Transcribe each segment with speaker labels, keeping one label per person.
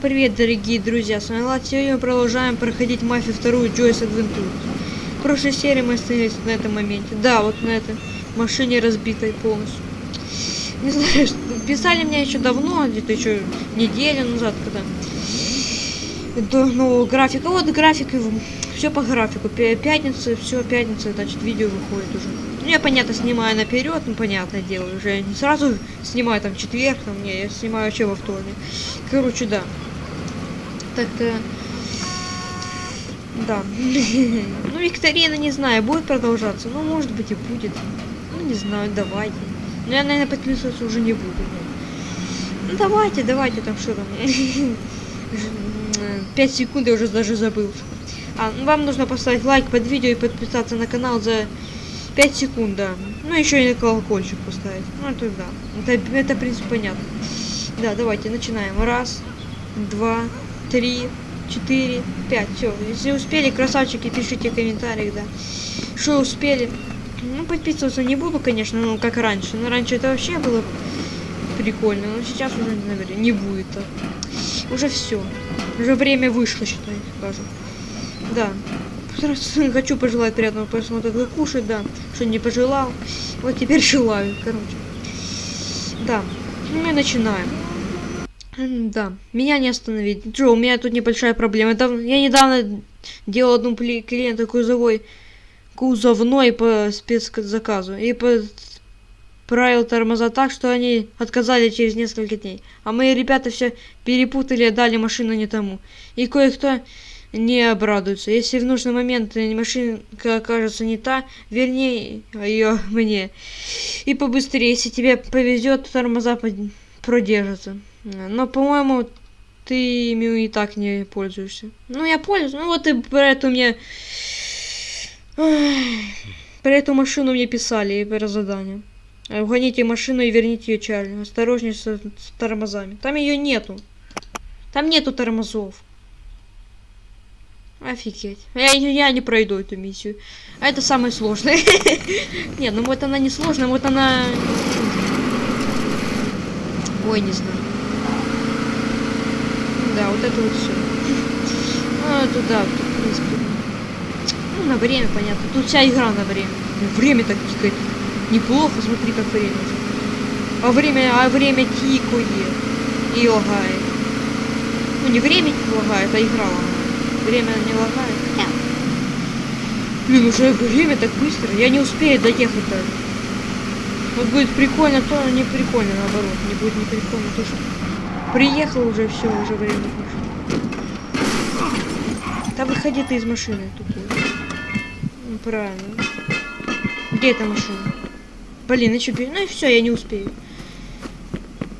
Speaker 1: Привет, дорогие друзья, с вами Влад. Сегодня мы продолжаем проходить мафию вторую Joyce Adventure. В прошлой серии мы остановились на этом моменте. Да, вот на этой машине разбитой полностью. Не знаю, что- писали мне еще давно, где-то еще неделю назад, когда до нового графика. Вот график, все по графику. Пя- Пятница, все, пятница, значит, видео выходит уже. Ну, я, понятно, снимаю наперед, ну, понятное дело, уже не сразу снимаю там четверг, там, не, я снимаю вообще во вторник. Короче, да. Так-то... Да. Ну, викторина, не знаю, будет продолжаться. Ну, может быть, и будет. Ну, не знаю, давайте. Но я, наверное, подписываться уже не буду. Ну, давайте, давайте, там что там. Пять секунд я уже даже забыл. А, ну, вам нужно поставить лайк под видео и подписаться на канал за 5 секунд, да. Ну, еще и на колокольчик поставить. Ну, это да. Это, это, в принципе, понятно. Да, давайте, начинаем. Раз, два, три, четыре, пять. Все. Если успели, красавчики, пишите в комментариях, да. Что успели. Ну, подписываться не буду, конечно, ну, как раньше. Но раньше это вообще было прикольно. Но сейчас уже, наверное, не будет так. Уже все. Уже время вышло, считай, скажем. Да. Хочу пожелать приятного просмотра, как кушать, да. Что не пожелал. Вот теперь желаю, короче. Да. Ну, Мы начинаем. Да, меня не остановить. Джо, у меня тут небольшая проблема. Это я недавно делал одну пли- клиента кузовой, кузовной по спецзаказу. И правил тормоза так, что они отказали через несколько дней. А мои ребята все перепутали дали машину не тому. И кое-кто не обрадуется. Если в нужный момент машинка окажется не та, верни ее мне. И побыстрее, если тебе повезет, тормоза продержатся. Но, по-моему, ты ими и так не пользуешься. Ну, я пользуюсь. Ну, вот и про эту мне... Про эту машину мне писали и про задание. Угоните машину и верните ее Чарли. Осторожней с, с тормозами. Там ее нету. Там нету тормозов. Офигеть. Я, я не пройду эту миссию. А это самое сложное. Не, ну вот она не сложная, вот она... Ой, не знаю. Да, вот это вот все. Ну, туда, в принципе. Ну, на время, понятно. Тут вся игра на время. Время так тикает. Неплохо, смотри, как время. А время, а время тикает и лагает. Ну, не время лагает, а игра лагает. Время не лагает. Хотя... Блин, уже время так быстро. Я не успею доехать даже. Вот будет прикольно, то не прикольно, наоборот. Не будет не прикольно, то что приехал уже, все, уже время вышло. Да выходи ты из машины тупой. Ну, правильно. Где эта машина? Блин, еще пере... Ну и все, я не успею.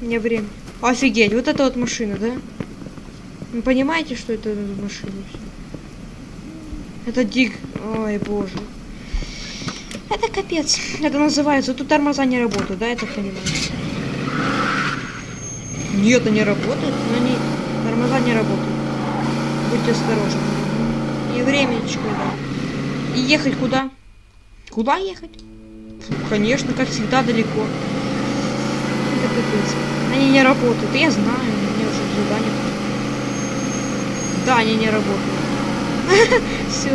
Speaker 1: У меня время. Офигеть, вот это вот машина, да? Вы понимаете, что это машина? Это дик... Ой, боже. Это капец. Это называется... Тут тормоза не работают, да, я так понимаю? Нет, они работают, но они... Тормоза не работают. Будьте осторожны. И времечко, да. И ехать куда? Куда ехать? Конечно, как всегда, далеко. Это капец. Они не работают. Я знаю, мне уже задание. Да, они не работают. Все.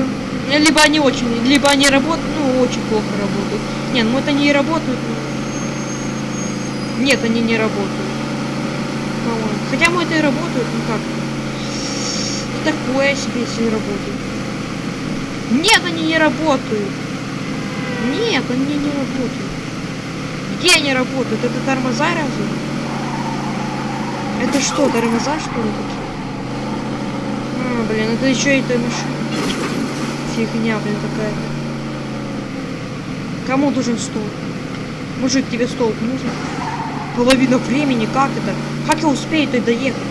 Speaker 1: Либо они очень, либо они работают, ну, очень плохо работают. Не, ну это не работают. ну. Нет, они не работают. Хотя мы это и работают, ну как. Такое себе, если не работают. Нет, они не работают. Нет, они не работают. Где они работают? Это тормоза разве? Это что, тормоза что ли такие? А, блин, это еще и та машина. Фигня, блин, какая-то. Кому нужен стол? Мужик, тебе стол нужен? Половина времени, как это? Как я успею-то доехать?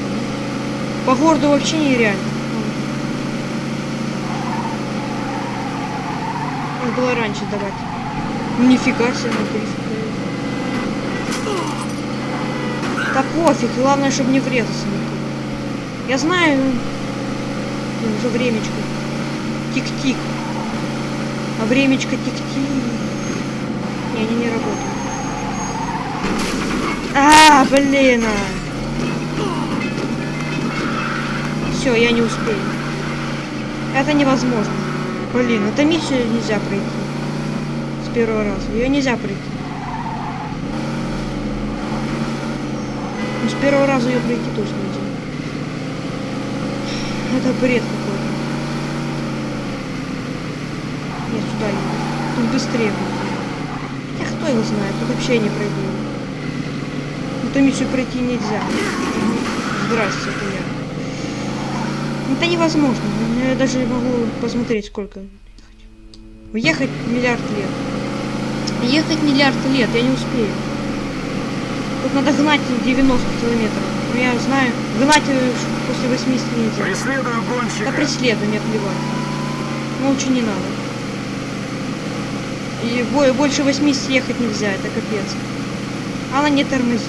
Speaker 1: По городу вообще нереально. Надо было раньше давать. Ну, Нифига себе, на 30 Да пофиг, главное, чтобы не врезаться никого. Я знаю, ну, уже времечко. Тик-тик. А времечко тик-тик. Не, они не работают. А, блин. а. Все, я не успею. Это невозможно. Блин, это миссию нельзя пройти. С первого раза. Ее нельзя пройти. Ну, с первого раза ее пройти точно нельзя. Это бред какой-то. Нет, сюда еду. Тут быстрее будет. Хотя кто его знает, тут вообще не пройду. Эту миссию пройти нельзя. Здрасте, это невозможно. Я даже могу посмотреть, сколько. Ехать миллиард лет. Ехать миллиард лет, я не успею. Тут надо гнать 90 километров. Но я знаю, гнать после 80 нельзя.
Speaker 2: Преследую гонщика.
Speaker 1: Да преследуй, мне плевать. Ну, лучше не надо. И бо- больше 80 ехать нельзя, это капец. Она не тормозит.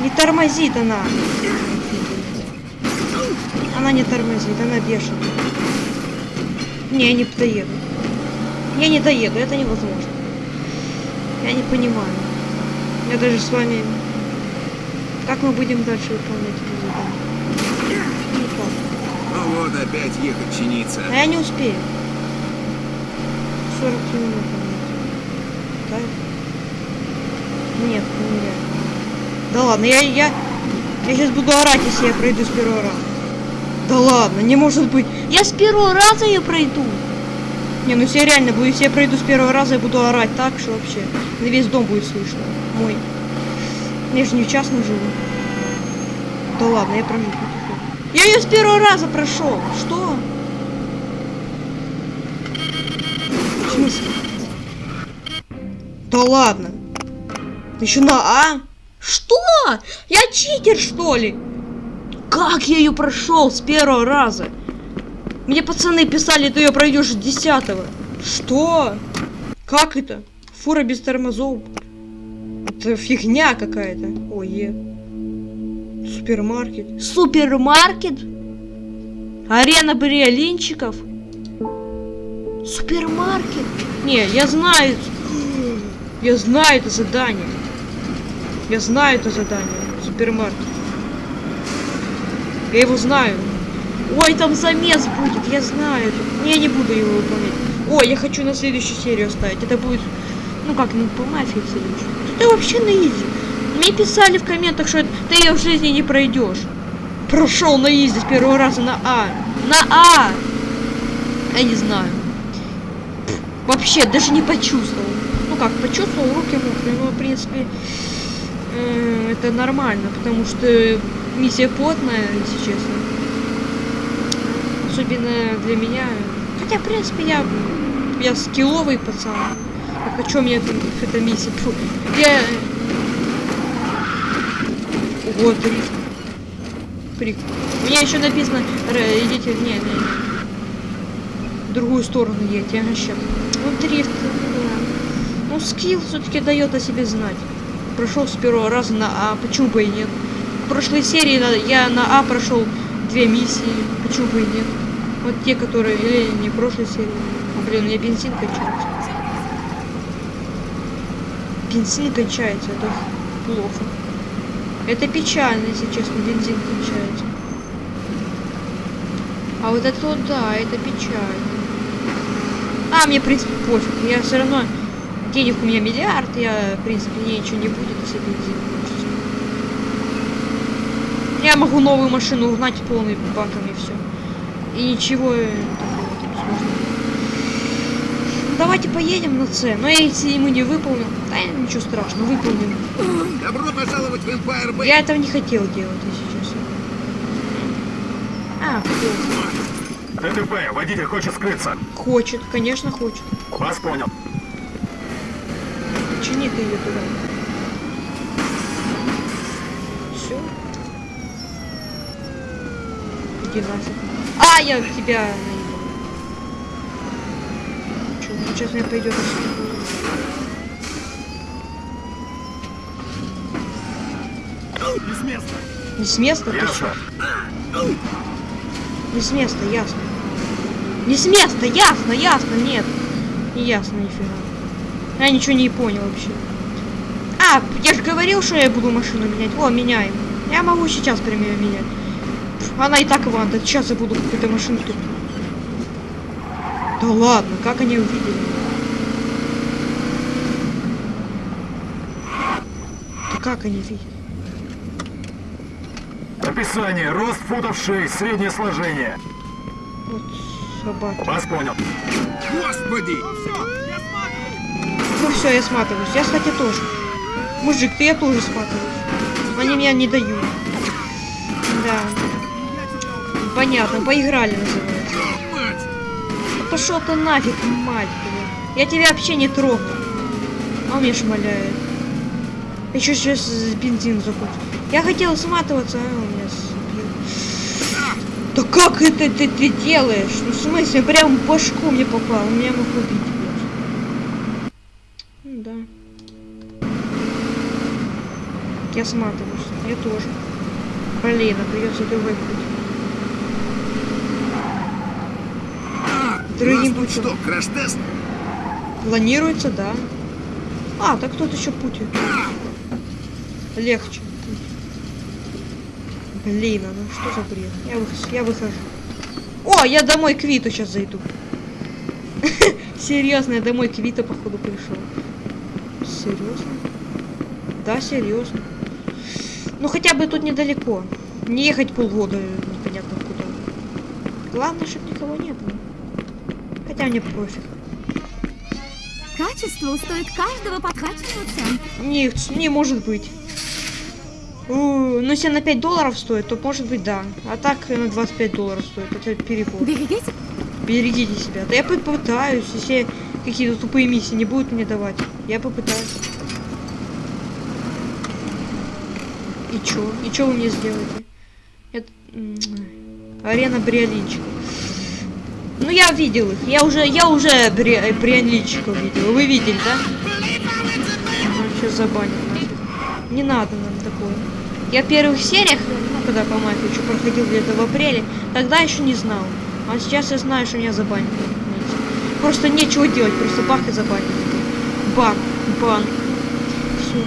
Speaker 1: Не тормозит она. Она не тормозит, она бешеная. Не, я не доеду. Я не доеду, это невозможно. Я не понимаю. Я даже с вами... Как мы будем дальше выполнять это задание? Никак.
Speaker 2: Ну вот опять ехать чиниться.
Speaker 1: А я не успею. 40 минут. Да? Нет, нереально. Да ладно, я, я, я сейчас буду орать, если я пройду с первого раза. Да ладно, не может быть. Я с первого раза ее пройду. Не, ну я реально буду, если я пройду с первого раза, я буду орать так, что вообще на весь дом будет слышно. Мой. Я же не в частном живу. Да ладно, я пройду. Я ее с первого раза прошел. Что? В смысле? Да ладно. Еще на А? Что? Я читер, что ли? Как я ее прошел с первого раза? Мне пацаны писали, ты ее пройдешь с десятого. Что? Как это? Фура без тормозов. Это фигня какая-то. Ой, е. Супермаркет. Супермаркет? Арена бриолинчиков? Супермаркет? Не, я знаю. Я знаю это задание. Я знаю это задание. Супермаркет. Я его знаю. Ой, там замес будет, я знаю. Не, не буду его выполнять. Ой, я хочу на следующую серию оставить. Это будет, ну как, ну по мафии следующую. Это вообще на изи. Мне писали в комментах, что ты ее в жизни не пройдешь. Прошел на изи с первого раза на А. На А! Я не знаю. Вообще, даже не почувствовал. Ну как, почувствовал, руки мокрые, но в принципе это нормально, потому что миссия плотная, если честно. Особенно для меня. Хотя, в принципе, я, я скилловый пацан. Так о чем мне тут эта миссия? Фу. Я... Ого, дрифт. Прик. У меня еще написано, идите, не, не, не. В другую сторону едете, ага, ща. Ну, дрифт, да. Ну, скилл все-таки дает о себе знать. Прошел с первого раза на А, почему бы и нет? В прошлой серии я на А прошел две миссии, почему бы и нет? Вот те, которые, или не прошлой серии. О, блин, у меня бензин кончается. Бензин кончается, это плохо. Это печально, если честно, бензин кончается. А вот это вот, да, это печально. А, мне, в принципе, пофиг. Я все равно... Денег у меня миллиард, я, в принципе, мне ничего не будет, если бензин кончится. Я могу новую машину угнать полный баком и все. И ничего э, такого там сложного. Давайте поедем на С. Но если мы не выполним, да ничего страшного, выполним.
Speaker 2: Добро пожаловать в Empire Bay.
Speaker 1: Я этого не хотел делать, если честно. А, хочет.
Speaker 3: ДТП, водитель хочет скрыться.
Speaker 1: Хочет, конечно, хочет.
Speaker 3: Вас понял.
Speaker 1: Чини ты ее туда. Все. Иди нафиг. А, я тебя наебал. Чё, сейчас мне пойдет
Speaker 3: Не с места.
Speaker 1: Не с места, ты чё? Не с места, ясно. Не с места, ясно, ясно, нет. Не ясно, нифига. Я ничего не понял вообще. А, я же говорил, что я буду машину менять. О, меняем. Я могу сейчас прям ее менять. Она и так ванда. Сейчас я буду какую-то машину тут. Да ладно, как они увидели? Да как они видят?
Speaker 3: Описание. Рост футов 6, среднее сложение.
Speaker 1: Вот собаки.
Speaker 3: Вас понял.
Speaker 2: Господи!
Speaker 1: Ну все, я сматываюсь. Я, кстати, тоже. Мужик, ты я тоже сматываюсь. Они меня не дают. Да. Понятно, поиграли называется. Да Пошел ты нафиг, мать, блин. Я тебя вообще не трогал. А он меня шмаляет. Еще сейчас бензин закончил. Я хотел сматываться, а он меня сбил. Да как это ты, ты делаешь? Ну в смысле, прям в башку мне попал. Меня мог убить. Я сматываюсь. Я тоже. Блин, а придется другой путь.
Speaker 2: А,
Speaker 1: Другим путем.
Speaker 2: что, краш-тест?
Speaker 1: Планируется, да. А, так тут еще путь. Легче. Блин, а ну что за бред? Я, вы- я выхожу. О, я домой к Виту сейчас зайду. Серьезно, я домой к Виту, походу, пришел. Серьезно? Да, серьезно. Ну хотя бы тут недалеко. Не ехать полгода непонятно куда. Главное, чтобы никого не было. Хотя мне пофиг.
Speaker 4: Качество устоит каждого подкачанного цента.
Speaker 1: Не, может быть. Ну, если на 5 долларов стоит, то может быть да. А так на 25 долларов стоит. Это перебор.
Speaker 4: Берегите.
Speaker 1: Берегите себя. Да я попытаюсь, если какие-то тупые миссии не будут мне давать. Я попытаюсь. И чё? И чё вы мне сделаете? Это... Арена бриолинчиков. Ну я видел их. Я уже, я уже бри... э, бриолинчиков видел. Вы видели, да? Забанят нафиг. Не надо нам такое. Я в первых сериях, ну когда по мафии еще проходил где-то в апреле, тогда еще не знал. А сейчас я знаю, что меня понимаете. Просто нечего делать, просто бах и забанят. Бан, бан. Все.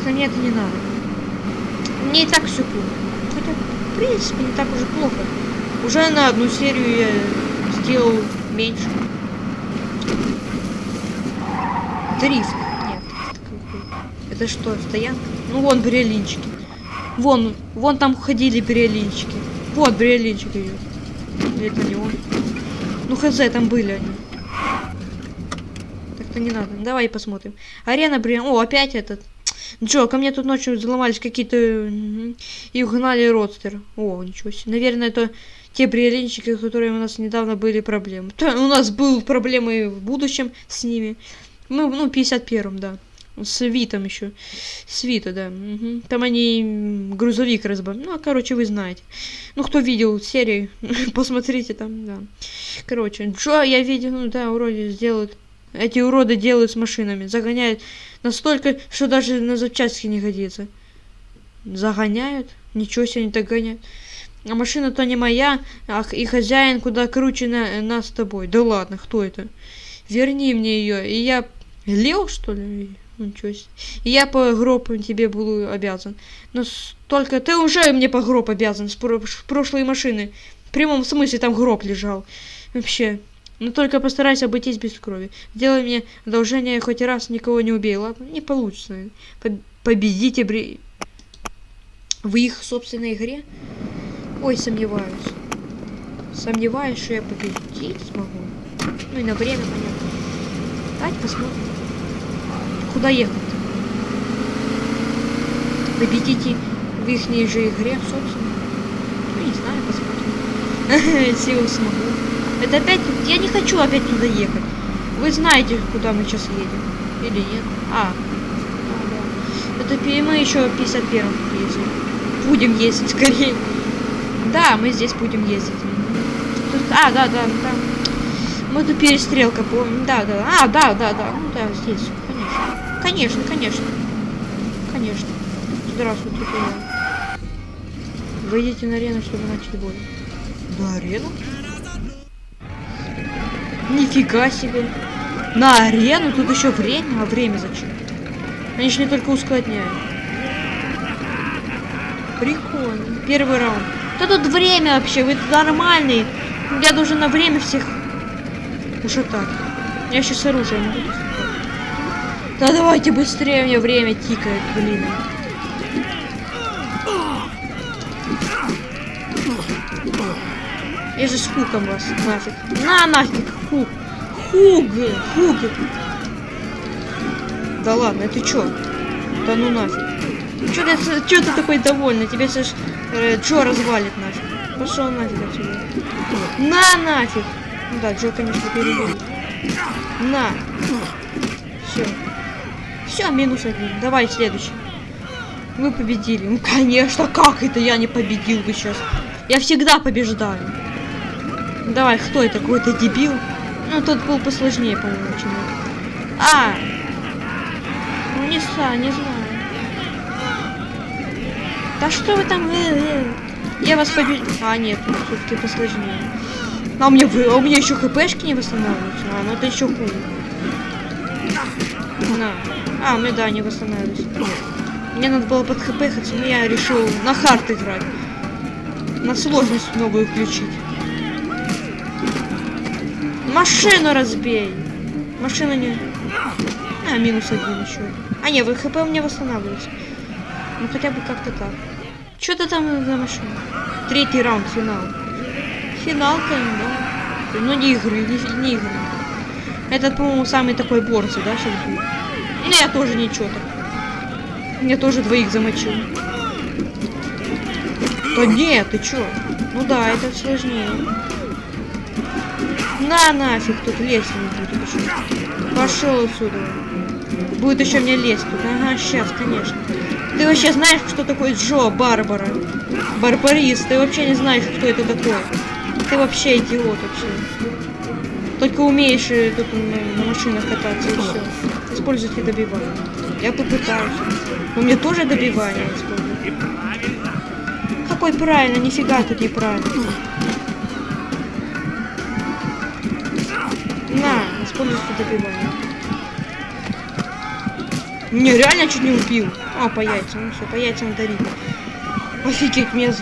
Speaker 1: Так-то мне это не надо. Мне и так все плохо. Хотя, в принципе, не так уже плохо. Уже на одну серию я сделал меньше. Дрифт. Нет. это? Это что, стоянка? Ну вон бриолинчики. Вон, вон там ходили бриолинчики. Вот бриолинчик идет. Это не он? Ну хз, там были они. Так-то не надо. Давай посмотрим. Арена бриолин. О, опять этот. Джо, ко мне тут ночью взломались какие-то... И угнали родстер. О, ничего себе. Наверное, это те бриолинчики, которые у нас недавно были проблемы. Да, у нас были проблемы в будущем с ними. Мы, ну, 51-м, да. С Витом еще. С Вита, да. мгм. Там они грузовик разбомбили. Ну, короче, вы знаете. Ну, кто видел серии, посмотрите там, да. Короче, Джо, я видел, ну да, уроды сделают. Эти уроды делают с машинами. Загоняют настолько, что даже на запчасти не годится. Загоняют? Ничего себе они так гоняют. А машина-то не моя, а и хозяин куда круче на, нас с тобой. Да ладно, кто это? Верни мне ее, и я... Лео, что ли? Ничего себе. И я по гроб тебе буду обязан. Но только ты уже мне по гроб обязан с прошлой машины. В прямом смысле там гроб лежал. Вообще. Но только постарайся обойтись без крови. Сделай мне одолжение хоть раз никого не убей, ладно? Не получится. Поб- победите бри... в их собственной игре? Ой, сомневаюсь. Сомневаюсь, что я победить смогу. Ну и на время, понятно. Давайте посмотрим. Куда ехать? Победите в их же игре, собственно. Ну, не знаю, посмотрим. Силу смогу. Это опять... Я не хочу опять туда ехать. Вы знаете, куда мы сейчас едем. Или нет? А. да. Это мы еще в 51 ездим. Будем ездить скорее. Да, мы здесь будем ездить. Тут- а, да, да, там. Мы тут перестрелка, помним. Да, да. А, да, да, да. Ну да, здесь, конечно. Конечно, конечно. Конечно. Здравствуйте, я. Выйдите на арену, чтобы начать бой. На арену? Нифига себе. На арену? Тут еще время? А время зачем? Они же не только ускладняют. Прикольно. Первый раунд. Да тут время вообще, вы нормальный. Я должен на время всех ушатать. Я сейчас с оружием буду. Да давайте быстрее, мне время тикает, блин. Я же с хуком вас нафиг. На нафиг, хук. Хуг, хуг. Да ладно, это чё? Да ну нафиг. Чё ты, чё ты такой довольный? Тебе сейчас э, Джо развалит нафиг. Пошел нафиг отсюда. На нафиг. Ну да, Джо, конечно, перебил. На. Все. Все, минус один. Давай следующий. Вы победили. Ну конечно, как это я не победил бы сейчас? Я всегда побеждаю. Давай, кто это? Какой-то дебил? Ну, тот был посложнее, по-моему, чем этот. А! Ну, не знаю, не знаю. Да что вы там? э, э? Я вас победил. А, нет, все-таки посложнее. А у меня, а у меня еще хпшки не восстанавливаются. А, ну это еще хуже. На. А, у меня, да, не восстанавливаются. Мне надо было под хп хоть, но я решил на хард играть. На сложность новую включить. Машину разбей. Машина не... А, минус один еще. А, нет, вы хп у меня восстанавливается. Ну хотя бы как-то так. Что ты там за машина? Третий раунд, финал. Финал, конечно, да. Ну не игры, не, не игры. Этот, по-моему, самый такой борцы, да, сейчас будет. Ну, я тоже ничего так. Я тоже двоих замочил. Да нет, ты чё? Ну да, это сложнее. На нафиг, тут лезть не будет еще. Пошел отсюда. Будет еще мне лезть тут. Ага, сейчас, конечно. Ты вообще знаешь, что такое Джо Барбара? Барбарист. Ты вообще не знаешь, кто это такой. Ты вообще идиот вообще. Только умеешь э, тут на, на машинах кататься и все. Используйте добивание. Я попытаюсь. У меня тоже добивание используют. Какой правильно? Нифига тут неправильно. Используйте добивание. Не, реально чуть не убил. А, по яйцам. Ну все, по яйцам дарит. Офигеть, мне...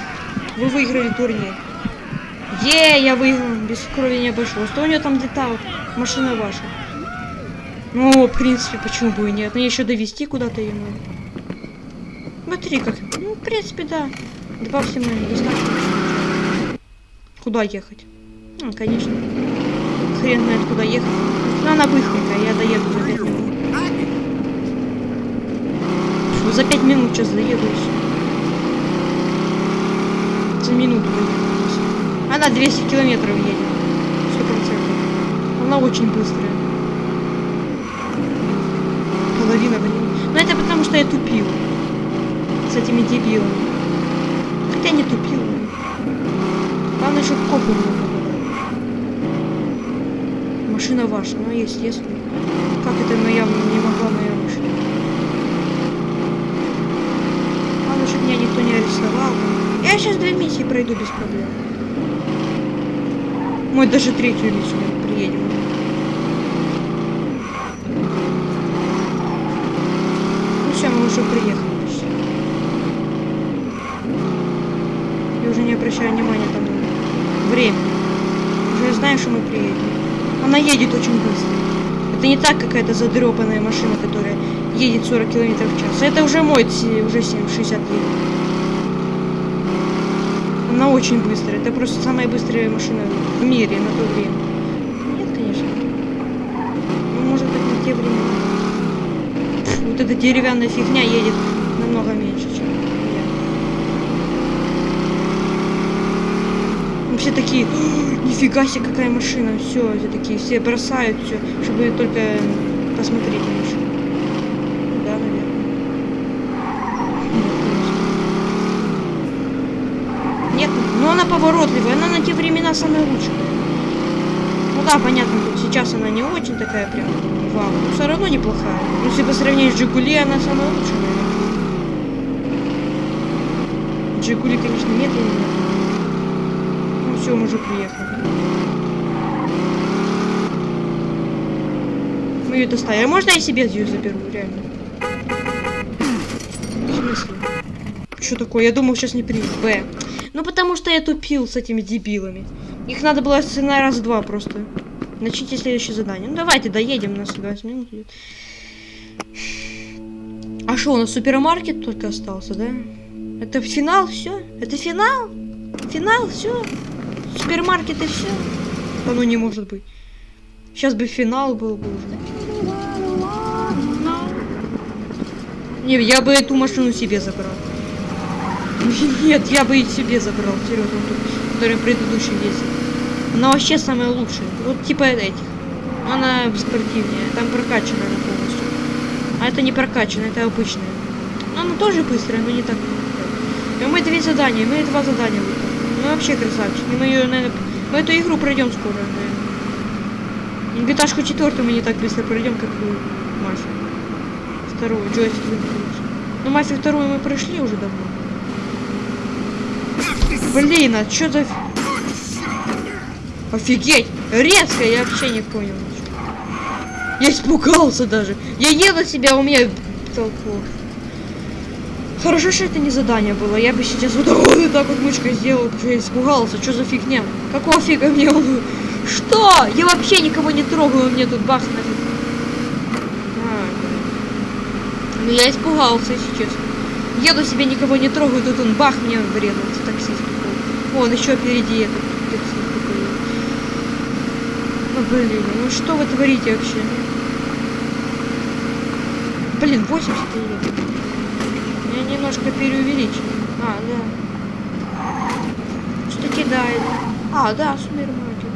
Speaker 1: Вы выиграли турнир. Е, я выиграл. Без крови не обошлось. Что у нее там летал? Машина ваша. Ну, в принципе, почему бы и нет? Мне еще довести куда-то ее надо. Смотри, как... Ну, в принципе, да. Добавьте мне доставку. Куда ехать? Ну, конечно. Хрен знает, куда ехать. Ну, она быстренькая, я доеду за 5 минут. Фу, за 5 минут сейчас доеду. За минуту. Она 200 километров едет. 100%. Она очень быстрая. Половина времени. Но это потому, что я тупил. С этими дебилами. Хотя не тупил. Главное, чтобы копы попадали. Машина ваша, ну естественно. Как это моя не могла моя машина? Главное, чтобы меня никто не арестовал. Я сейчас две миссии пройду без проблем. Мы даже третью миссию приедем. Ну все, мы уже приехали. Я уже не обращаю внимания там на время. Уже знаю, что мы приедем. Она едет очень быстро. Это не так какая-то задрепанная машина, которая едет 40 км в час. Это уже мой, уже 7, 60 едет. Она очень быстрая. Это просто самая быстрая машина в мире на то время. Нет, конечно. Ну, может быть, на те времена. Вот эта деревянная фигня едет намного меньше, чем я. Все такие, «О, нифига себе, какая машина, все, все такие, все бросают все, чтобы только посмотреть на машину. Да, наверное. Нет. Нет, но она поворотливая, она на те времена самая лучшая. Ну да, понятно, тут сейчас она не очень такая прям вау, но все равно неплохая. Ну, если по сравнению с Жигули, она самая лучшая, наверное. Жигули, конечно, медленнее. Ну все, уже приехали. Мы ее доставили. А можно я себе ее заберу, реально? В смысле? Что такое? Я думал, сейчас не примут. Б. Ну, потому что я тупил с этими дебилами. Их надо было на раз-два просто. Начните следующее задание. Ну, давайте доедем, у нас 20 минут. А что, у нас супермаркет только остался, да? Это финал, все? Это финал? Финал, все? Супермаркет и все? Да ну не может быть. Сейчас бы финал был бы уже. Не, я бы эту машину себе забрал. Нет, я бы и себе забрал. Серьезно, который предыдущий есть. Она вообще самая лучшая. Вот типа этих. Она спортивнее. Там прокачанная полностью. А это не прокачанная, это обычная. Но она тоже быстрая, но не так. И мы две задания, мы два задания выполнили. Мы вообще красавчики. Мы ее, наверное, мы эту игру пройдем скоро, наверное. Гиташку четвертую мы не так быстро пройдем, как и мафию. Вторую, джойстик выключил. Ну, мафию вторую мы прошли уже давно. Блин, а что за... Офигеть! Резко, я вообще не понял. Я испугался даже. Я еду себя, у меня толку. Хорошо, что это не задание было. Я бы сейчас вот, вот, так вот мышкой сделал, я испугался. Что за фигня? Какого фига мне он... Что? Я вообще никого не трогаю, мне тут бах нафиг. А, ну я испугался, если честно. Еду себе, никого не трогаю, тут он бах мне врезался, таксист. Вон, еще впереди этот таксист такой. Ну, блин, ну что вы творите вообще? Блин, 80 едет. Немножко переувеличил. А, да. Что кидает? А, да, супермаркет.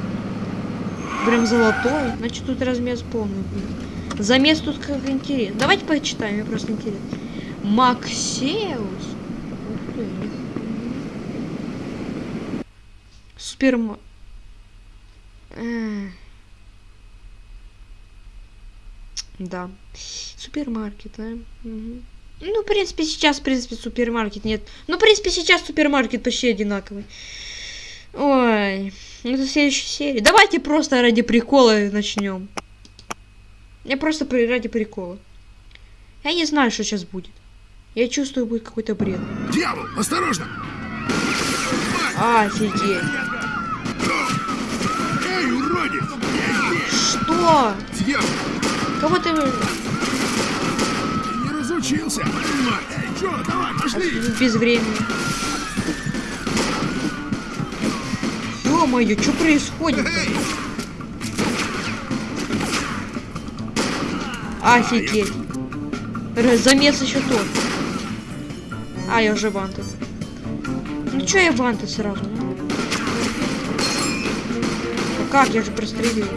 Speaker 1: Прям золотой. Значит, тут размес полный будет. Замес тут как интересно. Давайте почитаем, мне просто интересно. Максеус. Ух ты. Суперма... Э. Да. Супермаркет, а? Мгм. Ну, в принципе, сейчас, в принципе, супермаркет нет. Ну, в принципе, сейчас супермаркет почти одинаковый. Ой, это следующая серия. Давайте просто ради прикола начнем. Я просто при- ради прикола. Я не знаю, что сейчас будет. Я чувствую, будет какой-то бред.
Speaker 2: Дьявол, осторожно!
Speaker 1: Офигеть.
Speaker 2: Эй, уродец!
Speaker 1: Что?
Speaker 2: Дьявол,
Speaker 1: Кого ты...
Speaker 2: разучился! Мать! Чё, давай, пошли!
Speaker 1: Без времени. Ё-моё, что происходит?
Speaker 2: Эй!
Speaker 1: Офигеть. Замес еще тот. А, я уже вантед. Ну чё я вантед сразу? ну? Ну как, я же прострелил.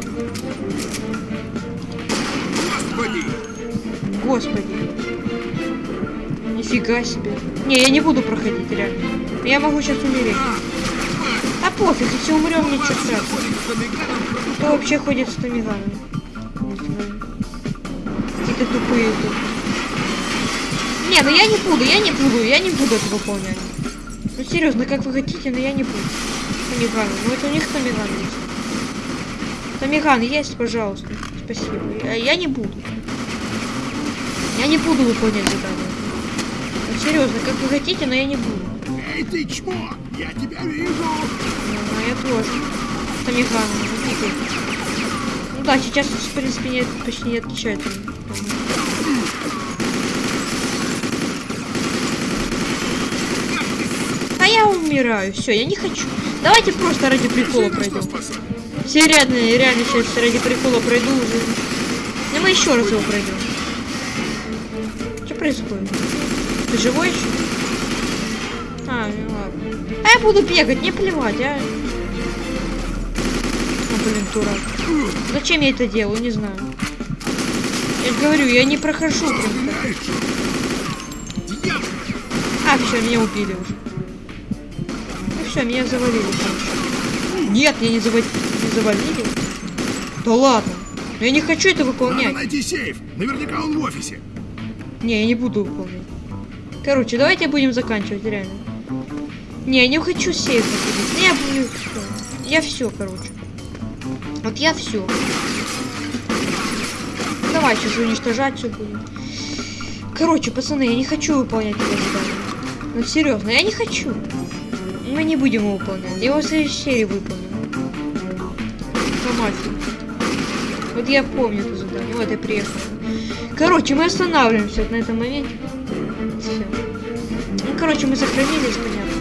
Speaker 2: Господи!
Speaker 1: Господи. Нифига себе. Не, я не буду проходить, реально. Я могу сейчас умереть. А пофиг, если умрем, ничего страшного. Кто вообще ходит с томиганом? Какие-то тупые тут. Не, ну я не буду, я не буду, я не буду это выполнять. Ну серьезно, как вы хотите, но я не буду. Томиганы. Ну это у них томиган есть. Томиган есть, пожалуйста. Спасибо. Я, я не буду. Я не буду выполнять задание. Серьезно, как вы хотите, но я не буду.
Speaker 2: Эй, ты чмо! Я тебя вижу!
Speaker 1: Ну, я тоже. Томиган, Ну да, сейчас, в принципе, нет, почти не отличается. А я умираю. Все, я не хочу. Давайте просто ради прикола пройдем. Все реально, реально сейчас ради прикола пройду уже. Ну мы еще раз его пройдем. Что происходит? Ты живой еще? А, ну ладно. А я буду бегать, не плевать, а. Ну, блин, дурак. Зачем я это делаю, не знаю. Я же говорю, я не прохожу?
Speaker 2: Дьявол!
Speaker 1: А, все, меня убили уже. Ну все, меня завалили. короче. Нет, меня не, зава- не завалили. Да ладно. Я не хочу это
Speaker 2: Надо
Speaker 1: выполнять.
Speaker 2: найти сейф! Наверняка он в офисе!
Speaker 1: Не, я не буду выполнять. Короче, давайте будем заканчивать, реально. Не, я не хочу сейф заходить. Не, я буду. Я все, короче. Вот я все. давай сейчас уничтожать все будем. Короче, пацаны, я не хочу выполнять это задание. Ну серьезно, я не хочу. Мы не будем его выполнять. Я его в следующей серии выполним. По мафии. Вот я помню это задание. Вот я приехал. Короче, мы останавливаемся вот на этом моменте. Короче, мы сохранились, понятно.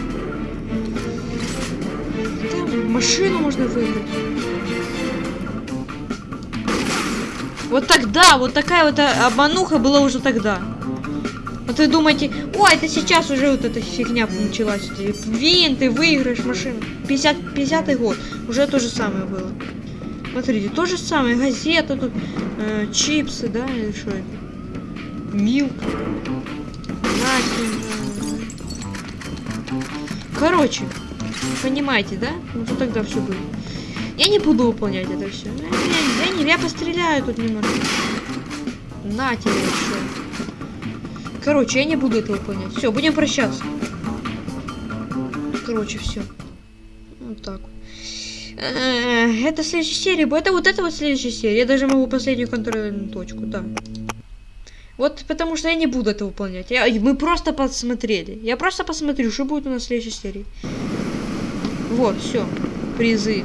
Speaker 1: Там машину можно выиграть. Вот тогда, вот такая вот а, обмануха была уже тогда. Вот вы думаете, ой, это сейчас уже вот эта фигня началась. эти Винты, выиграешь машину. 50, 50 год. Уже то же самое было. Смотрите, то же самое. Газета тут, э, чипсы, да, или что это? Милк. Э. Короче, понимаете, да? Ну что тогда все было. Я не буду выполнять это все. Я, я, не- я постреляю тут немного. На тебе еще. Короче, я не буду это выполнять. Все, будем прощаться. Короче, все. Вот так. Э, Это следующая серия. Это вот это вот следующая серия. Я даже могу последнюю контрольную точку, да. Вот потому что я не буду это выполнять. Я- мы просто посмотрели. Я просто посмотрю, что будет у нас в следующей серии. Вот, все. Призы.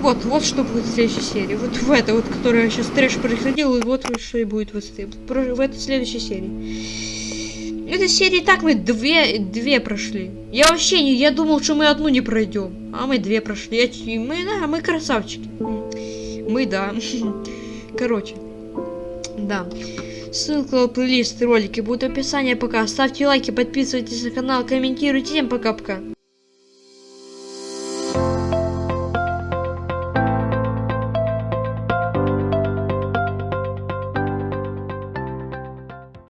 Speaker 1: Вот, вот что будет в следующей серии. Вот в это вот, которая сейчас трэш происходил, и вот что и будет в, этой- в этой следующей серии. Этой серии так мы две, две прошли. Я вообще не, я думал, что мы одну не пройдем, а мы две прошли. Я мы, да, мы красавчики. Мы, да. Короче, да. Ссылка на плейлист, ролики будут в описании пока. Ставьте лайки, подписывайтесь на канал, комментируйте. Всем пока-пока.